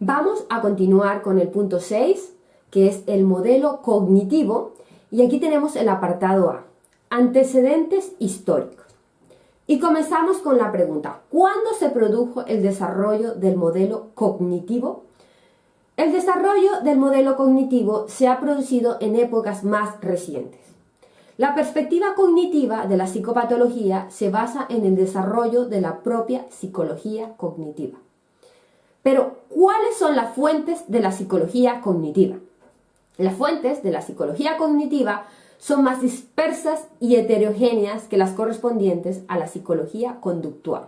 Vamos a continuar con el punto 6, que es el modelo cognitivo, y aquí tenemos el apartado A, antecedentes históricos. Y comenzamos con la pregunta, ¿cuándo se produjo el desarrollo del modelo cognitivo? El desarrollo del modelo cognitivo se ha producido en épocas más recientes. La perspectiva cognitiva de la psicopatología se basa en el desarrollo de la propia psicología cognitiva. Pero, ¿cuáles son las fuentes de la psicología cognitiva? Las fuentes de la psicología cognitiva son más dispersas y heterogéneas que las correspondientes a la psicología conductual.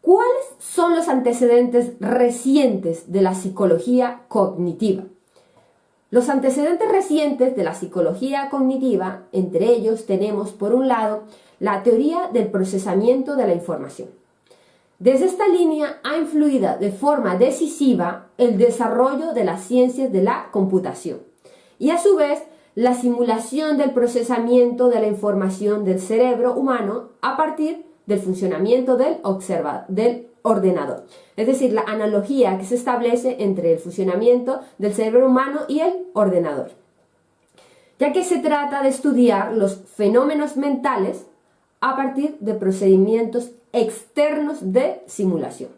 ¿Cuáles son los antecedentes recientes de la psicología cognitiva? Los antecedentes recientes de la psicología cognitiva, entre ellos tenemos, por un lado, la teoría del procesamiento de la información. Desde esta línea ha influido de forma decisiva el desarrollo de las ciencias de la computación y a su vez la simulación del procesamiento de la información del cerebro humano a partir del funcionamiento del, ordenador. Es decir, la analogía que se establece entre el funcionamiento del cerebro humano y el ordenador. Ya que se trata de estudiar los fenómenos mentales a partir de procedimientos externos de simulación.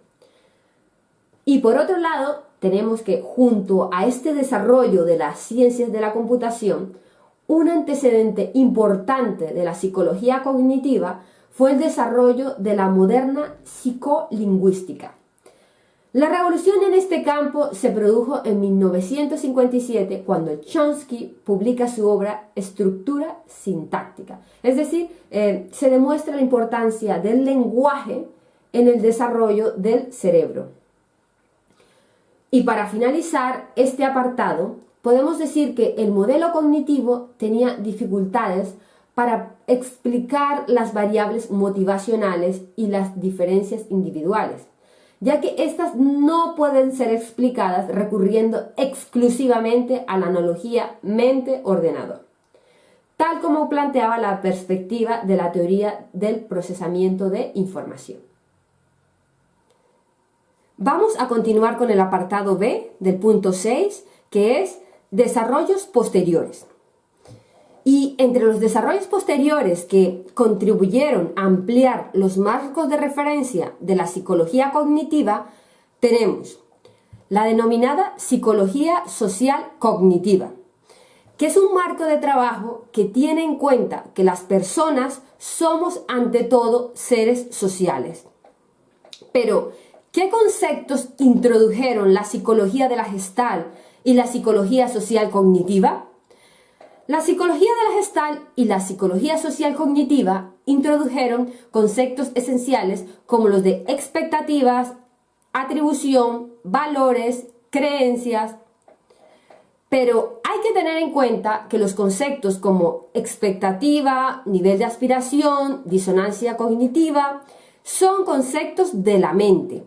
Y por otro lado, tenemos que junto a este desarrollo de las ciencias de la computación, un antecedente importante de la psicología cognitiva fue el desarrollo de la moderna psicolingüística. La revolución en este campo se produjo en 1957 cuando Chomsky publica su obra Estructura sintáctica. Es decir, eh, se demuestra la importancia del lenguaje en el desarrollo del cerebro. Y para finalizar este apartado, podemos decir que el modelo cognitivo tenía dificultades para explicar las variables motivacionales y las diferencias individuales, ya que éstas no pueden ser explicadas recurriendo exclusivamente a la analogía mente-ordenador, tal como planteaba la perspectiva de la teoría del procesamiento de información. Vamos a continuar con el apartado B del punto 6, que es desarrollos posteriores. Y entre los desarrollos posteriores que contribuyeron a ampliar los marcos de referencia de la psicología cognitiva, tenemos la denominada psicología social cognitiva, que es un marco de trabajo que tiene en cuenta que las personas somos ante todo seres sociales. Pero, ¿qué conceptos introdujeron la psicología de la gestal y la psicología social cognitiva? La psicología de la gestal y la psicología social cognitiva introdujeron conceptos esenciales como los de expectativas, atribución, valores, creencias, pero hay que tener en cuenta que los conceptos como expectativa, nivel de aspiración, disonancia cognitiva, son conceptos de la mente.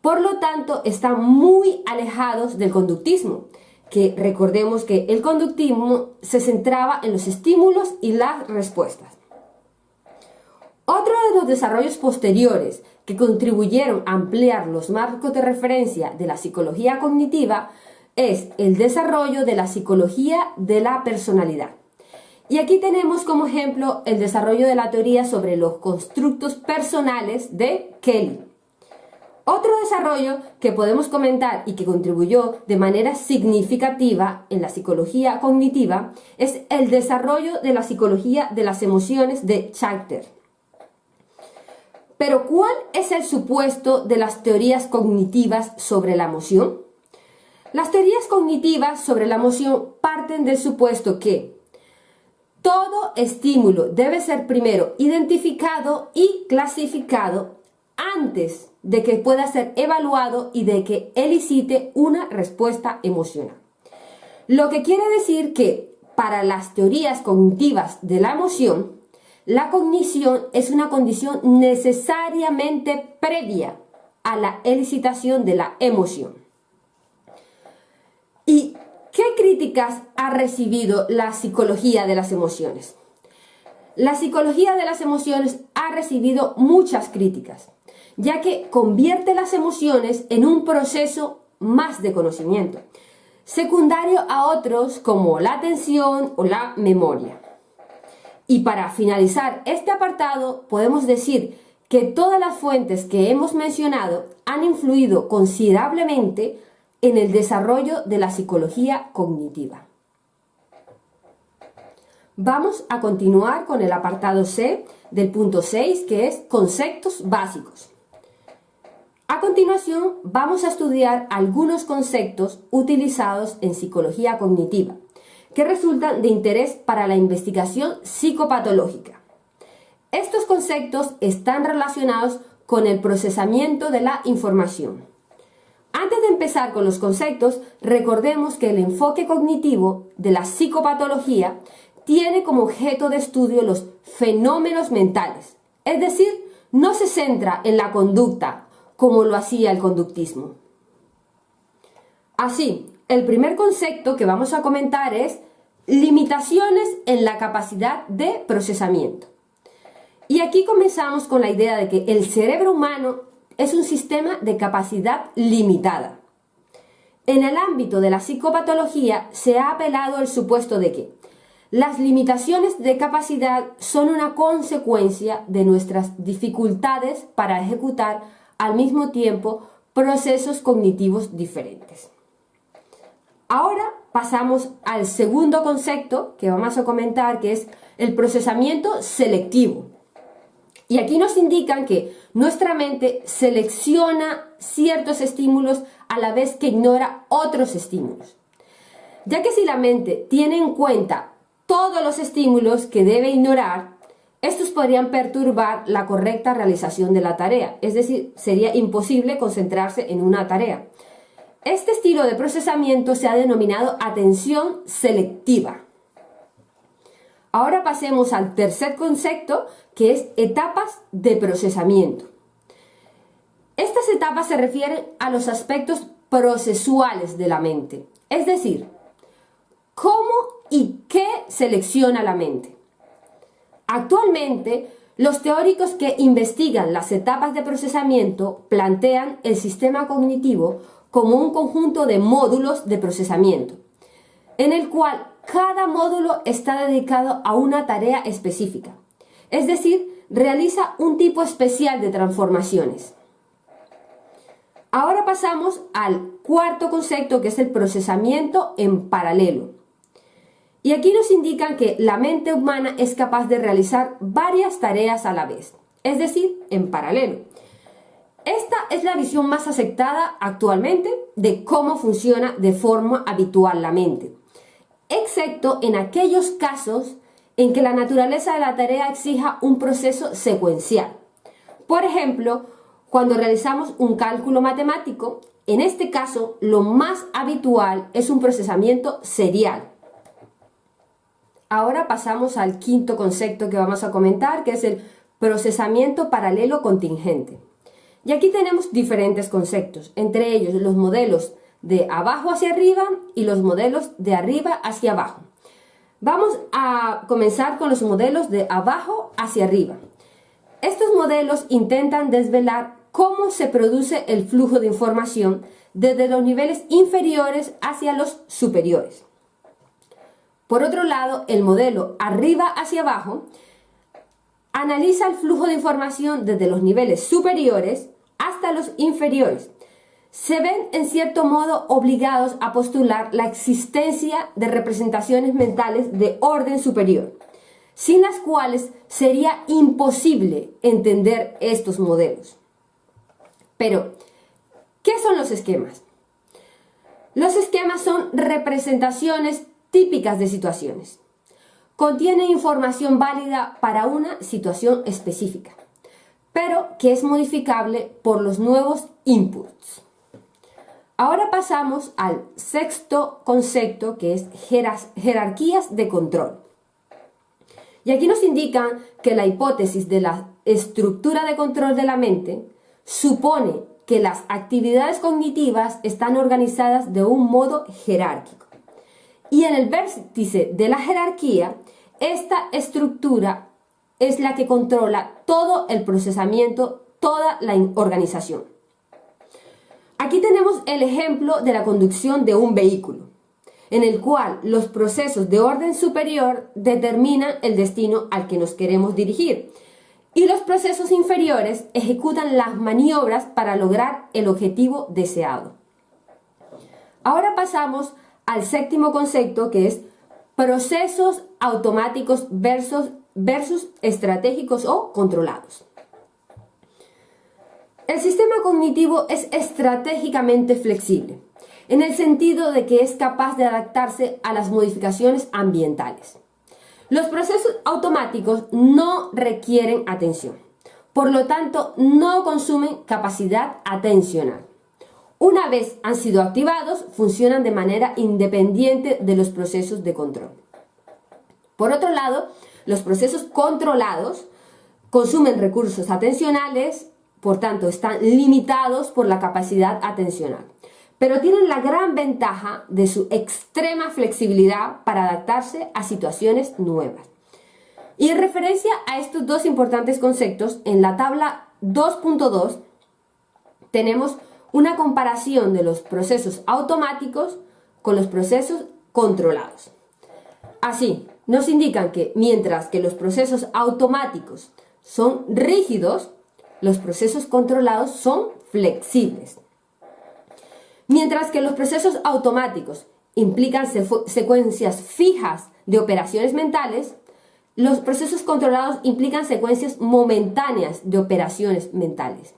Por lo tanto, están muy alejados del conductismo, recordemos que el conductismo se centraba en los estímulos y las respuestas. Otro de los desarrollos posteriores que contribuyeron a ampliar los marcos de referencia de la psicología cognitiva es el desarrollo de la psicología de la personalidad. Y aquí tenemos como ejemplo el desarrollo de la teoría sobre los constructos personales de Kelly. Otro desarrollo que podemos comentar y que contribuyó de manera significativa en la psicología cognitiva es el desarrollo de la psicología de las emociones de Charter. Pero ¿cuál es el supuesto de las teorías cognitivas sobre la emoción? Las teorías cognitivas sobre la emoción parten del supuesto que todo estímulo debe ser primero identificado y clasificado antes de que pueda ser evaluado y de que elicite una respuesta emocional. Lo que quiere decir que para las teorías cognitivas de la emoción, la cognición es una condición necesariamente previa a la elicitación de la emoción. ¿Y qué críticas ha recibido la psicología de las emociones? La psicología de las emociones ha recibido muchas críticas ya que convierte las emociones en un proceso más de conocimiento, secundario a otros como la atención o la memoria. Y para finalizar este apartado, podemos decir que todas las fuentes que hemos mencionado han influido considerablemente en el desarrollo de la psicología cognitiva. Vamos a continuar con el apartado C del punto 6, que es conceptos básicos. A continuación, vamos a estudiar algunos conceptos utilizados en psicología cognitiva que resultan de interés para la investigación psicopatológica. Estos conceptos están relacionados con el procesamiento de la información. Antes de empezar con los conceptos, recordemos que el enfoque cognitivo de la psicopatología tiene como objeto de estudio los fenómenos mentales, es decir, no se centra en la conducta como lo hacía el conductismo. Así, el primer concepto que vamos a comentar es limitaciones en la capacidad de procesamiento. Y aquí comenzamos con la idea de que el cerebro humano es un sistema de capacidad limitada. En el ámbito de la psicopatología se ha apelado al supuesto de que las limitaciones de capacidad son una consecuencia de nuestras dificultades para ejecutar al mismo tiempo procesos cognitivos diferentes. Ahora pasamos al segundo concepto que vamos a comentar, que es el procesamiento selectivo. Y aquí nos indican que nuestra mente selecciona ciertos estímulos a la vez que ignora otros estímulos. Ya que si la mente tiene en cuenta todos los estímulos que debe ignorar, estos podrían perturbar la correcta realización de la tarea, es decir, sería imposible concentrarse en una tarea. Este estilo de procesamiento se ha denominado atención selectiva. Ahora pasemos al tercer concepto, que es etapas de procesamiento. Estas etapas se refieren a los aspectos procesuales de la mente, es decir, cómo y qué selecciona la mente. Actualmente, los teóricos que investigan las etapas de procesamiento plantean el sistema cognitivo como un conjunto de módulos de procesamiento, en el cual cada módulo está dedicado a una tarea específica, es decir, realiza un tipo especial de transformaciones. Ahora pasamos al cuarto concepto que es el procesamiento en paralelo. Y aquí nos indican que la mente humana es capaz de realizar varias tareas a la vez, es decir, en paralelo. Esta es la visión más aceptada actualmente de cómo funciona de forma habitual la mente, excepto en aquellos casos en que la naturaleza de la tarea exija un proceso secuencial. Por ejemplo, cuando realizamos un cálculo matemático, en este caso lo más habitual es un procesamiento serial, Ahora pasamos al quinto concepto que vamos a comentar, que es el procesamiento paralelo contingente. Y aquí tenemos diferentes conceptos, entre ellos los modelos de abajo hacia arriba y los modelos de arriba hacia abajo. Vamos a comenzar con los modelos de abajo hacia arriba. Estos modelos intentan desvelar cómo se produce el flujo de información desde los niveles inferiores hacia los superiores. Por otro lado, el modelo arriba hacia abajo analiza el flujo de información desde los niveles superiores hasta los inferiores. Se ven en cierto modo obligados a postular la existencia de representaciones mentales de orden superior, sin las cuales sería imposible entender estos modelos. Pero, ¿qué son los esquemas? Los esquemas son representaciones típicas de situaciones. Contiene información válida para una situación específica, pero que es modificable por los nuevos inputs. Ahora pasamos al sexto concepto que es jerarquías de control. Y aquí nos indican que la hipótesis de la estructura de control de la mente supone que las actividades cognitivas están organizadas de un modo jerárquico. Y en el vértice de la jerarquía, esta estructura es la que controla todo el procesamiento, toda la organización. Aquí tenemos el ejemplo de la conducción de un vehículo, en el cual los procesos de orden superior determinan el destino al que nos queremos dirigir y los procesos inferiores ejecutan las maniobras para lograr el objetivo deseado. Ahora pasamos al séptimo concepto que es procesos automáticos versus, versus estratégicos o controlados. El sistema cognitivo es estratégicamente flexible, en el sentido de que es capaz de adaptarse a las modificaciones ambientales. Los procesos automáticos no requieren atención, por lo tanto no consumen capacidad atencional. Una vez han sido activados, funcionan de manera independiente de los procesos de control. Por otro lado, los procesos controlados consumen recursos atencionales por tanto están limitados por la capacidad atencional. Pero tienen la gran ventaja de su extrema flexibilidad para adaptarse a situaciones nuevas. Y en referencia a estos dos importantes conceptos, en la tabla 2.2 tenemos una comparación de los procesos automáticos con los procesos controlados. Así, nos indican que mientras que los procesos automáticos son rígidos, los procesos controlados son flexibles. Mientras que los procesos automáticos implican secuencias fijas de operaciones mentales, los procesos controlados implican secuencias momentáneas de operaciones mentales.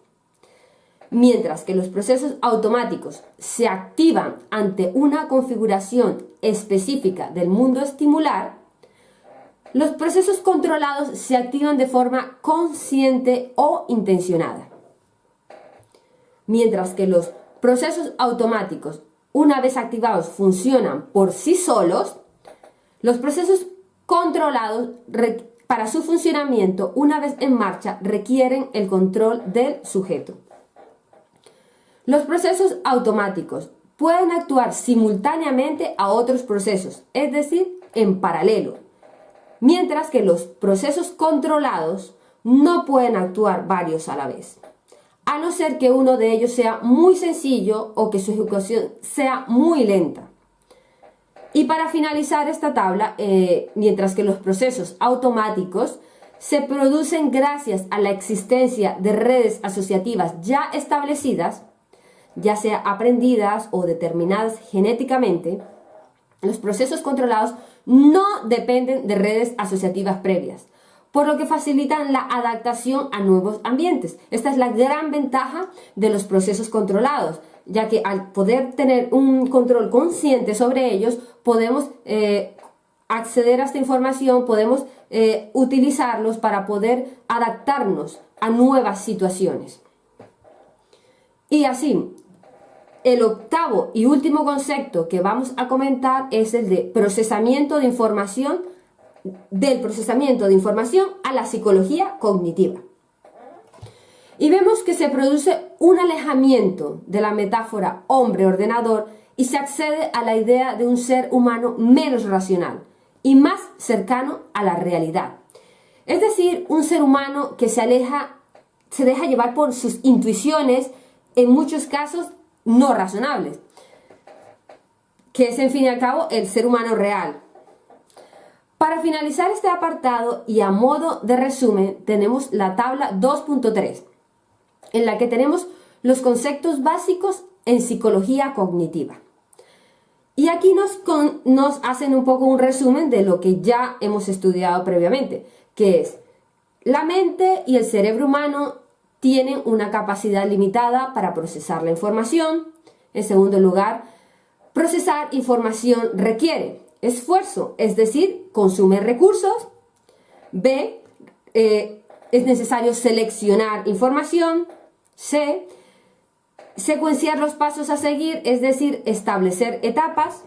Mientras que los procesos automáticos se activan ante una configuración específica del mundo estimular, los procesos controlados se activan de forma consciente o intencionada. Mientras que los procesos automáticos, una vez activados, funcionan por sí solos, los procesos controlados para su funcionamiento, una vez en marcha, requieren el control del sujeto. Los procesos automáticos pueden actuar simultáneamente a otros procesos, es decir, en paralelo, mientras que los procesos controlados no pueden actuar varios a la vez, a no ser que uno de ellos sea muy sencillo o que su ejecución sea muy lenta. Y para finalizar esta tabla, eh, mientras que los procesos automáticos se producen gracias a la existencia de redes asociativas ya establecidas, ya sea aprendidas o determinadas genéticamente, los procesos controlados no dependen de redes asociativas previas, por lo que facilitan la adaptación a nuevos ambientes. Esta es la gran ventaja de los procesos controlados, ya que al poder tener un control consciente sobre ellos, podemos eh, acceder a esta información, podemos eh, utilizarlos para poder adaptarnos a nuevas situaciones. Y así, el octavo y último concepto que vamos a comentar es el de procesamiento de información, del procesamiento de información a la psicología cognitiva. Y vemos que se produce un alejamiento de la metáfora hombre-ordenador y se accede a la idea de un ser humano menos racional y más cercano a la realidad. Es decir, un ser humano que se aleja, se deja llevar por sus intuiciones, en muchos casos no razonables, que es en fin y al cabo el ser humano real. Para finalizar este apartado y a modo de resumen tenemos la tabla 2.3, en la que tenemos los conceptos básicos en psicología cognitiva. Y aquí nos, nos hacen un poco un resumen de lo que ya hemos estudiado previamente, que es la mente y el cerebro humano tienen una capacidad limitada para procesar la información. En segundo lugar, procesar información requiere esfuerzo, es decir, consume recursos. B, eh, es necesario seleccionar información. C, secuenciar los pasos a seguir, es decir, establecer etapas.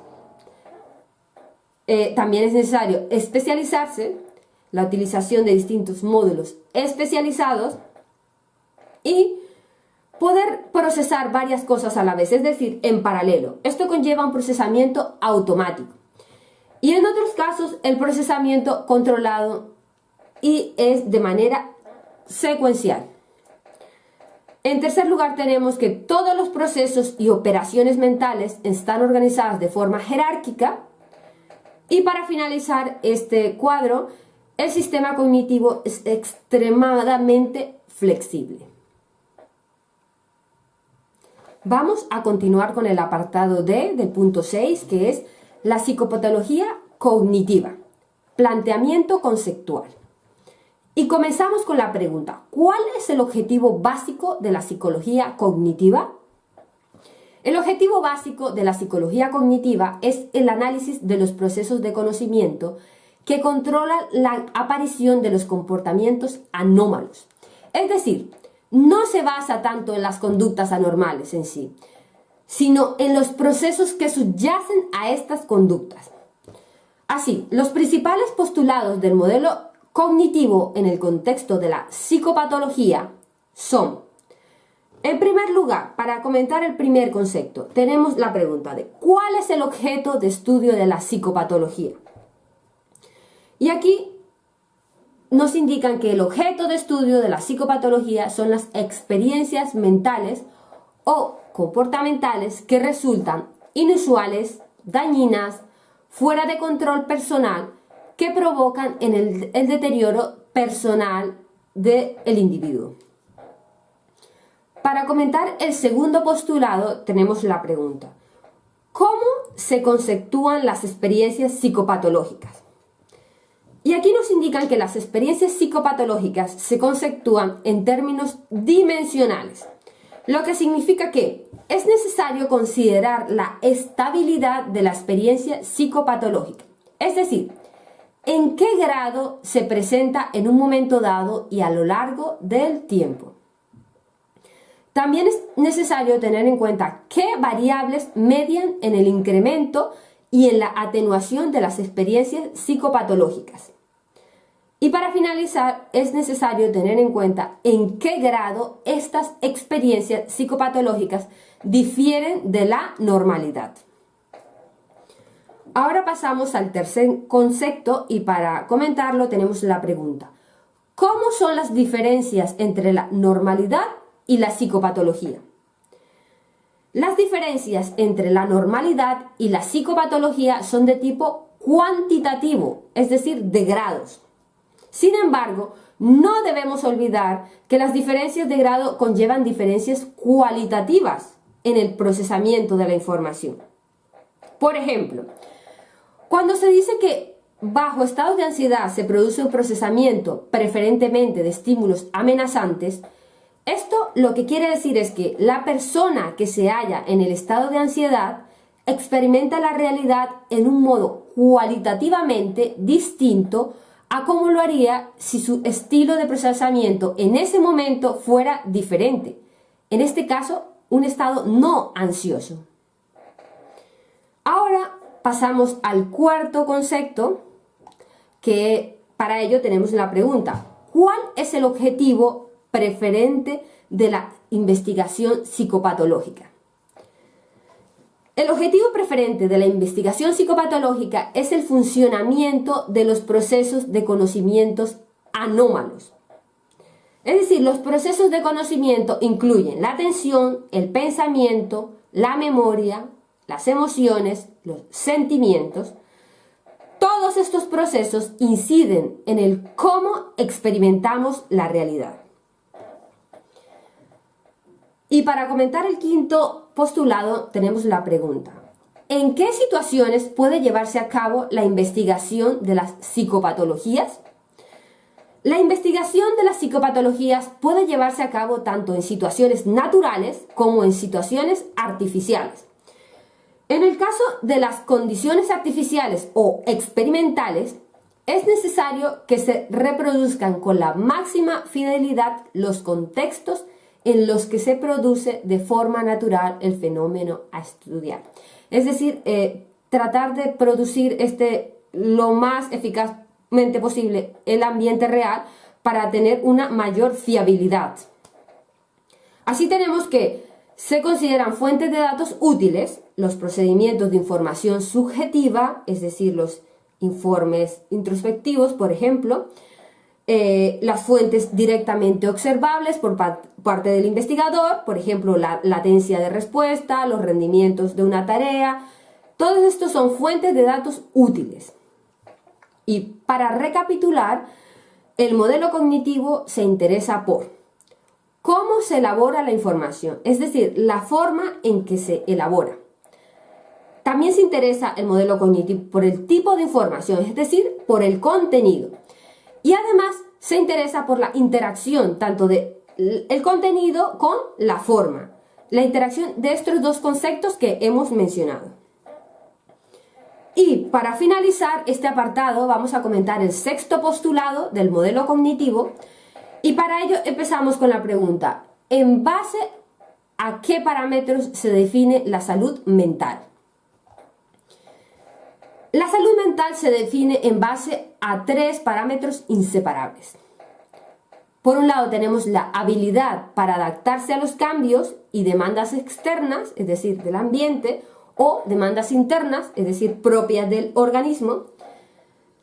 Eh, también es necesario especializarse, la utilización de distintos módulos especializados y poder procesar varias cosas a la vez, es decir, en paralelo. Esto conlleva un procesamiento automático. Y en otros casos, el procesamiento controlado y es de manera secuencial. En tercer lugar, tenemos que todos los procesos y operaciones mentales están organizadas de forma jerárquica. Y para finalizar este cuadro, el sistema cognitivo es extremadamente flexible. Vamos a continuar con el apartado D del punto 6, que es la psicopatología cognitiva, planteamiento conceptual. Y comenzamos con la pregunta, ¿cuál es el objetivo básico de la psicología cognitiva? El objetivo básico de la psicología cognitiva es el análisis de los procesos de conocimiento que controlan la aparición de los comportamientos anómalos. Es decir, no se basa tanto en las conductas anormales en sí, sino en los procesos que subyacen a estas conductas. Así, los principales postulados del modelo cognitivo en el contexto de la psicopatología son, en primer lugar, para comentar el primer concepto, tenemos la pregunta de ¿cuál es el objeto de estudio de la psicopatología? Y aquí nos indican que el objeto de estudio de la psicopatología son las experiencias mentales o comportamentales que resultan inusuales, dañinas, fuera de control personal que provocan en el, deterioro personal del individuo. Para comentar el segundo postulado tenemos la pregunta, ¿cómo se conceptúan las experiencias psicopatológicas? Y aquí nos indican que las experiencias psicopatológicas se conceptúan en términos dimensionales, lo que significa que es necesario considerar la estabilidad de la experiencia psicopatológica, es decir, en qué grado se presenta en un momento dado y a lo largo del tiempo. También es necesario tener en cuenta qué variables median en el incremento y en la atenuación de las experiencias psicopatológicas. Y para finalizar, es necesario tener en cuenta en qué grado estas experiencias psicopatológicas difieren de la normalidad. Ahora pasamos al tercer concepto y para comentarlo tenemos la pregunta. ¿Cómo son las diferencias entre la normalidad y la psicopatología? Las diferencias entre la normalidad y la psicopatología son de tipo cuantitativo, es decir, de grados. Sin embargo, no debemos olvidar que las diferencias de grado conllevan diferencias cualitativas en el procesamiento de la información. Por ejemplo, cuando se dice que bajo estados de ansiedad se produce un procesamiento preferentemente de estímulos amenazantes, esto lo que quiere decir es que la persona que se halla en el estado de ansiedad experimenta la realidad en un modo cualitativamente distinto a cómo lo haría si su estilo de procesamiento en ese momento fuera diferente. En este caso, un estado no ansioso. Ahora pasamos al cuarto concepto, que para ello tenemos la pregunta, ¿cuál es el objetivo preferente de la investigación psicopatológica? El objetivo preferente de la investigación psicopatológica es el funcionamiento de los procesos de conocimientos anómalos. Es decir, los procesos de conocimiento incluyen la atención, el pensamiento, la memoria, las emociones, los sentimientos, todos estos procesos inciden en el cómo experimentamos la realidad. Y para comentar el quinto postulado tenemos la pregunta. ¿En qué situaciones puede llevarse a cabo la investigación de las psicopatologías? La investigación de las psicopatologías puede llevarse a cabo tanto en situaciones naturales como en situaciones artificiales. En el caso de las condiciones artificiales o experimentales, es necesario que se reproduzcan con la máxima fidelidad los contextos en los que se produce de forma natural el fenómeno a estudiar. Es decir, eh, tratar de producir este lo más eficazmente posible el ambiente real para tener una mayor fiabilidad. Así tenemos que se consideran fuentes de datos útiles los procedimientos de información subjetiva, es decir, los informes introspectivos, por ejemplo, eh, las fuentes directamente observables por parte del investigador, por ejemplo, la latencia de respuesta, los rendimientos de una tarea, todos estos son fuentes de datos útiles. Y para recapitular, el modelo cognitivo se interesa por cómo se elabora la información, es decir, la forma en que se elabora. También se interesa el modelo cognitivo por el tipo de información, es decir, por el contenido. Y además se interesa por la interacción tanto del el contenido con la forma, la interacción de estos dos conceptos que hemos mencionado. Y para finalizar este apartado vamos a comentar el sexto postulado del modelo cognitivo y para ello empezamos con la pregunta, ¿en base a qué parámetros se define la salud mental? La salud mental se define en base a tres parámetros inseparables. Por un lado tenemos la habilidad para adaptarse a los cambios y demandas externas, es decir, del ambiente, o demandas internas, es decir, propias del organismo.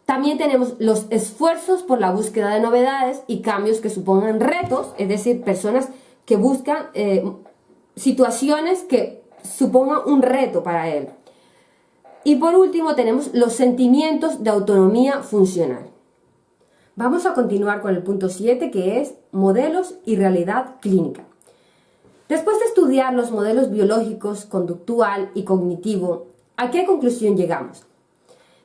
También tenemos los esfuerzos por la búsqueda de novedades y cambios que supongan retos, es decir, personas que buscan eh, situaciones que supongan un reto para él. Y por último tenemos los sentimientos de autonomía funcional. Vamos a continuar con el punto 7 que es modelos y realidad clínica. Después de estudiar los modelos biológicos, conductual y cognitivo, ¿a qué conclusión llegamos?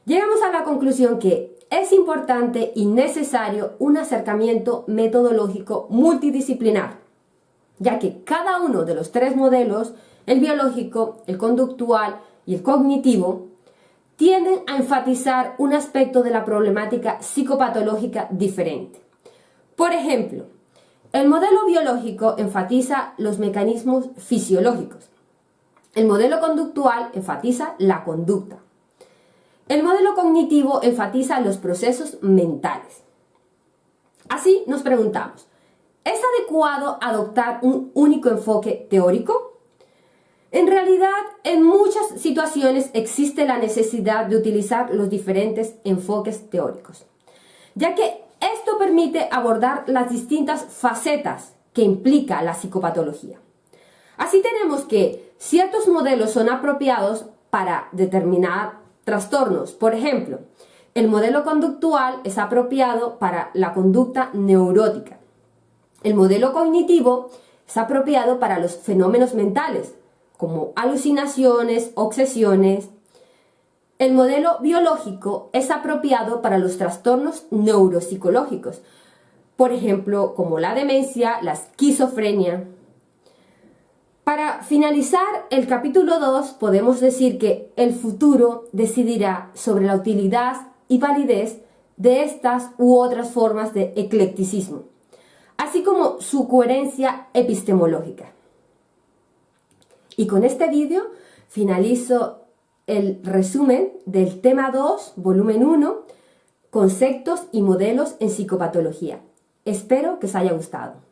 Llegamos a la conclusión que es importante y necesario un acercamiento metodológico multidisciplinar, ya que cada uno de los tres modelos, el biológico, el conductual y el cognitivo, tienden a enfatizar un aspecto de la problemática psicopatológica diferente. Por ejemplo, el modelo biológico enfatiza los mecanismos fisiológicos. El modelo conductual enfatiza la conducta. El modelo cognitivo enfatiza los procesos mentales. Así nos preguntamos, ¿es adecuado adoptar un único enfoque teórico? En realidad, en muchas situaciones existe la necesidad de utilizar los diferentes enfoques teóricos, ya que esto permite abordar las distintas facetas que implica la psicopatología. Así tenemos que ciertos modelos son apropiados para determinar trastornos. Por ejemplo, el modelo conductual es apropiado para la conducta neurótica. El modelo cognitivo es apropiado para los fenómenos mentales, como alucinaciones, obsesiones, el modelo biológico es apropiado para los trastornos neuropsicológicos, por ejemplo, como la demencia, la esquizofrenia. Para finalizar el capítulo 2 podemos decir que el futuro decidirá sobre la utilidad y validez de estas u otras formas de eclecticismo, así como su coherencia epistemológica. Y con este vídeo finalizo el resumen del tema 2, volumen 1, conceptos y modelos en psicopatología. Espero que os haya gustado.